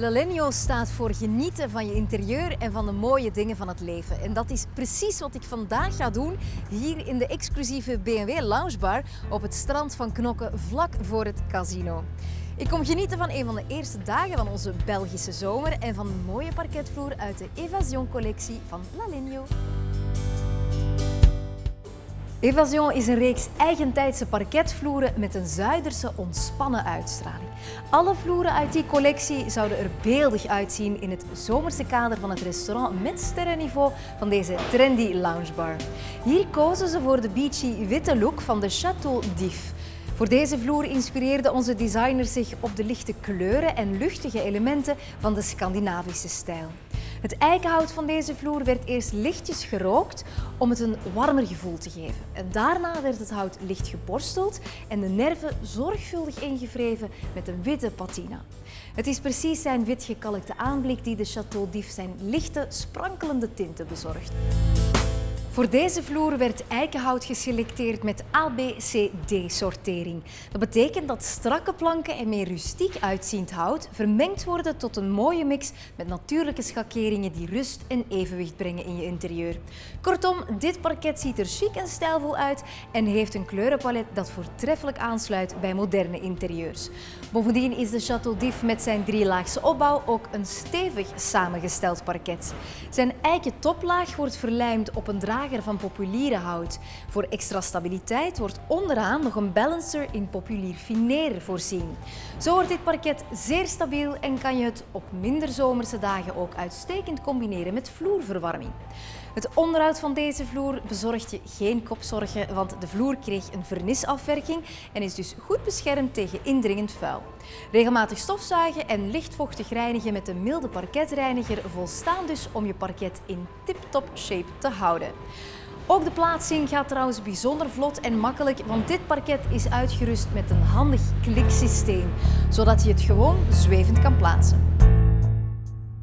Lalenio staat voor genieten van je interieur en van de mooie dingen van het leven. En dat is precies wat ik vandaag ga doen hier in de exclusieve BMW Loungebar op het strand van Knokke vlak voor het casino. Ik kom genieten van een van de eerste dagen van onze Belgische zomer en van de mooie parketvloer uit de Evasion collectie van Lalenio. Evasion is een reeks eigentijdse parketvloeren met een Zuiderse ontspannen uitstraling. Alle vloeren uit die collectie zouden er beeldig uitzien in het zomerse kader van het restaurant met sterrenniveau van deze trendy loungebar. Hier kozen ze voor de beachy witte look van de Chateau d'If. Voor deze vloer inspireerden onze designers zich op de lichte kleuren en luchtige elementen van de Scandinavische stijl. Het eikenhout van deze vloer werd eerst lichtjes gerookt om het een warmer gevoel te geven. En daarna werd het hout licht geborsteld en de nerven zorgvuldig ingevreven met een witte patina. Het is precies zijn wit gekalkte aanblik die de Chateau d'If zijn lichte, sprankelende tinten bezorgt. Voor deze vloer werd eikenhout geselecteerd met ABCD-sortering. Dat betekent dat strakke planken en meer rustiek uitziend hout vermengd worden tot een mooie mix met natuurlijke schakeringen die rust en evenwicht brengen in je interieur. Kortom, dit parket ziet er chic en stijlvol uit en heeft een kleurenpalet dat voortreffelijk aansluit bij moderne interieurs. Bovendien is de Chateau d'If met zijn drielaagse opbouw ook een stevig samengesteld parket. Zijn eiken toplaag wordt verlijmd op een van populiere hout. Voor extra stabiliteit wordt onderaan nog een balancer in populier fineer voorzien. Zo wordt dit parket zeer stabiel en kan je het op minder zomerse dagen ook uitstekend combineren met vloerverwarming. Het onderhoud van deze vloer bezorgt je geen kopzorgen, want de vloer kreeg een vernisafwerking en is dus goed beschermd tegen indringend vuil. Regelmatig stofzuigen en lichtvochtig reinigen met een milde parketreiniger volstaan dus om je parket in tip-top shape te houden. Ook de plaatsing gaat trouwens bijzonder vlot en makkelijk, want dit parket is uitgerust met een handig kliksysteem, zodat je het gewoon zwevend kan plaatsen.